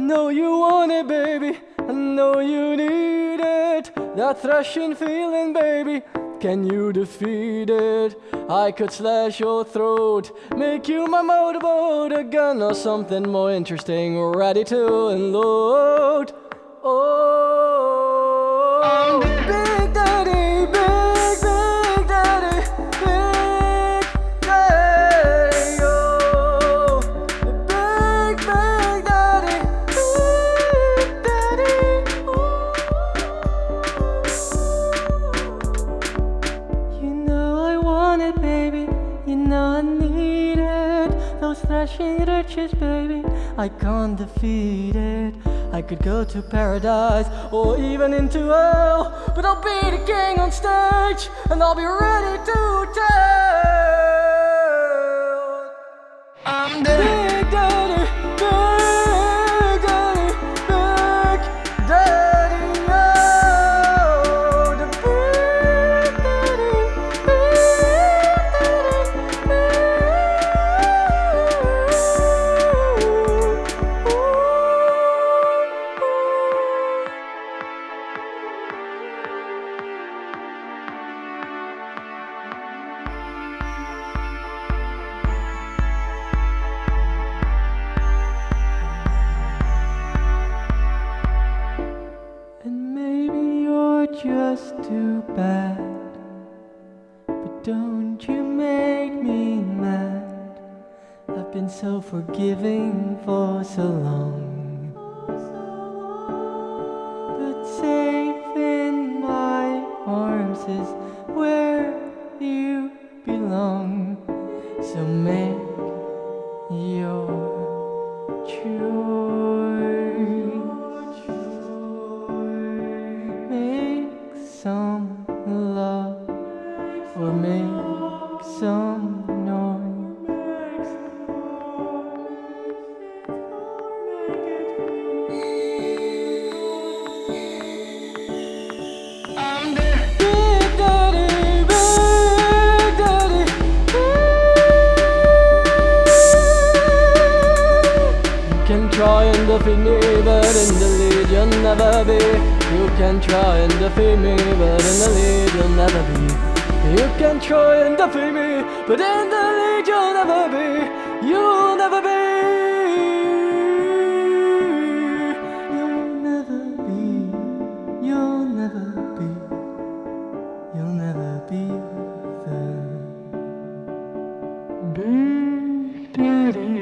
know you want it, baby. I know you need it. That thrashing feeling, baby. Can you defeat it? I could slash your throat, make you my motorboat, a gun or something more interesting, ready to unload. Oh, Those thrashing riches, baby. I can't defeat it. I could go to paradise or even into hell, but I'll be the king on stage and I'll be ready to tell. Just too bad. But don't you make me mad. I've been so forgiving for so long. But safe in my arms is where you belong. So make your choice. Some love or make try and defeat me, but in the lead you'll never be. You can try and defeat me, but in the lead you'll never be. You can try and defeat me, but in the lead you'll never be. You'll never be. You'll never be. You'll never be. You'll never be the Big Daddy, Big